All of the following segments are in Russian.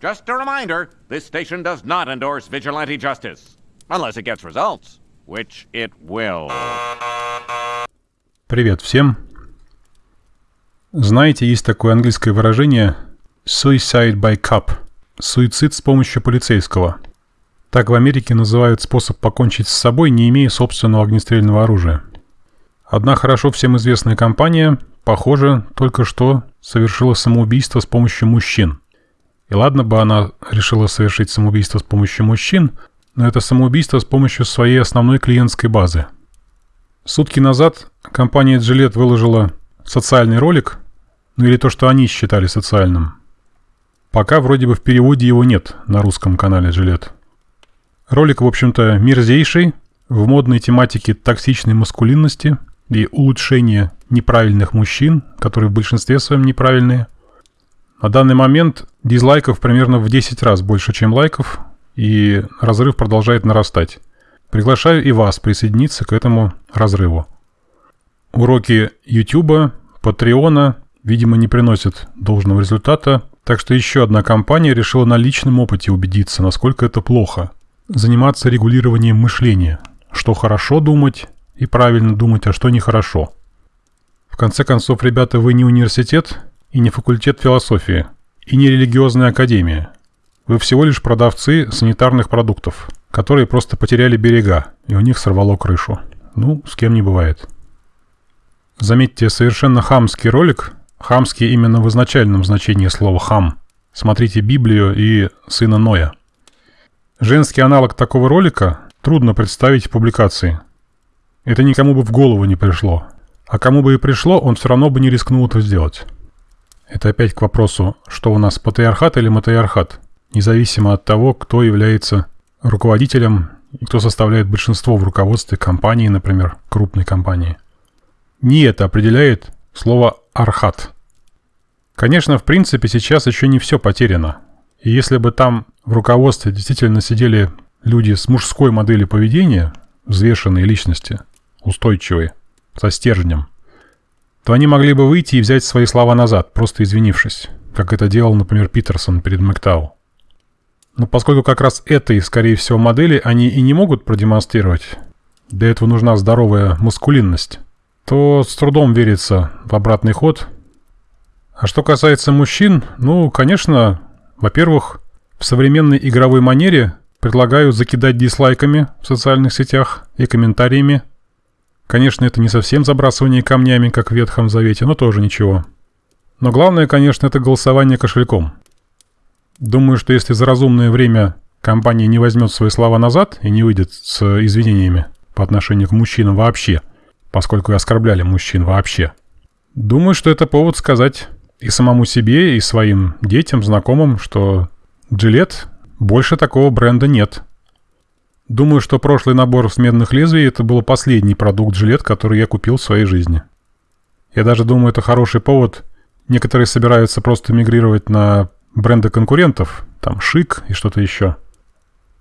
Just a reminder, this station does not endorse vigilante justice. Unless it gets results, which it will. Привет всем. Знаете, есть такое английское выражение «suicide by cop» – суицид с помощью полицейского. Так в Америке называют способ покончить с собой, не имея собственного огнестрельного оружия. Одна хорошо всем известная компания, похоже, только что совершила самоубийство с помощью мужчин – и ладно бы она решила совершить самоубийство с помощью мужчин, но это самоубийство с помощью своей основной клиентской базы. Сутки назад компания Gillette выложила социальный ролик, ну или то, что они считали социальным. Пока вроде бы в переводе его нет на русском канале Gillette. Ролик, в общем-то, мерзейший, в модной тематике токсичной маскулинности и улучшения неправильных мужчин, которые в большинстве своем неправильные – на данный момент дизлайков примерно в 10 раз больше, чем лайков, и разрыв продолжает нарастать. Приглашаю и вас присоединиться к этому разрыву. Уроки YouTube, Патреона, видимо, не приносят должного результата, так что еще одна компания решила на личном опыте убедиться, насколько это плохо. Заниматься регулированием мышления. Что хорошо думать и правильно думать, а что нехорошо. В конце концов, ребята, вы не университет, и не факультет философии, и не религиозная академия. Вы всего лишь продавцы санитарных продуктов, которые просто потеряли берега, и у них сорвало крышу. Ну, с кем не бывает. Заметьте, совершенно хамский ролик, хамский именно в изначальном значении слова «хам». Смотрите Библию и «Сына Ноя». Женский аналог такого ролика трудно представить в публикации. Это никому бы в голову не пришло. А кому бы и пришло, он все равно бы не рискнул это сделать. Это опять к вопросу, что у нас патриархат или матриархат, независимо от того, кто является руководителем и кто составляет большинство в руководстве компании, например, крупной компании. Не это определяет слово «архат». Конечно, в принципе, сейчас еще не все потеряно. И если бы там в руководстве действительно сидели люди с мужской моделью поведения, взвешенные личности, устойчивые, со стержнем – то они могли бы выйти и взять свои слова назад, просто извинившись, как это делал, например, Питерсон перед Мэктау. Но поскольку как раз этой, скорее всего, модели они и не могут продемонстрировать, для этого нужна здоровая маскулинность, то с трудом верится в обратный ход. А что касается мужчин, ну, конечно, во-первых, в современной игровой манере предлагаю закидать дизлайками в социальных сетях и комментариями Конечно, это не совсем забрасывание камнями, как в Ветхом Завете, но тоже ничего. Но главное, конечно, это голосование кошельком. Думаю, что если за разумное время компания не возьмет свои слова назад и не выйдет с извинениями по отношению к мужчинам вообще, поскольку оскорбляли мужчин вообще, думаю, что это повод сказать и самому себе, и своим детям, знакомым, что Джилет больше такого бренда нет – Думаю, что прошлый набор с медных лезвий это был последний продукт жилет, который я купил в своей жизни. Я даже думаю, это хороший повод. Некоторые собираются просто мигрировать на бренды конкурентов, там Шик и что-то еще.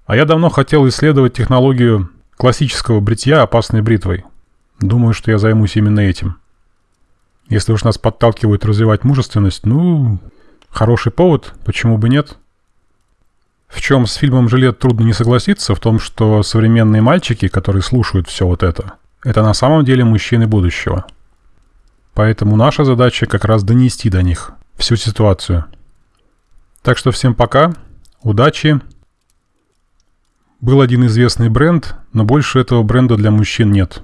А я давно хотел исследовать технологию классического бритья опасной бритвой. Думаю, что я займусь именно этим. Если уж нас подталкивают развивать мужественность, ну, хороший повод, почему бы нет? В чем с фильмом «Жилет» трудно не согласиться, в том, что современные мальчики, которые слушают все вот это, это на самом деле мужчины будущего. Поэтому наша задача как раз донести до них всю ситуацию. Так что всем пока, удачи. Был один известный бренд, но больше этого бренда для мужчин нет.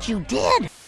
You.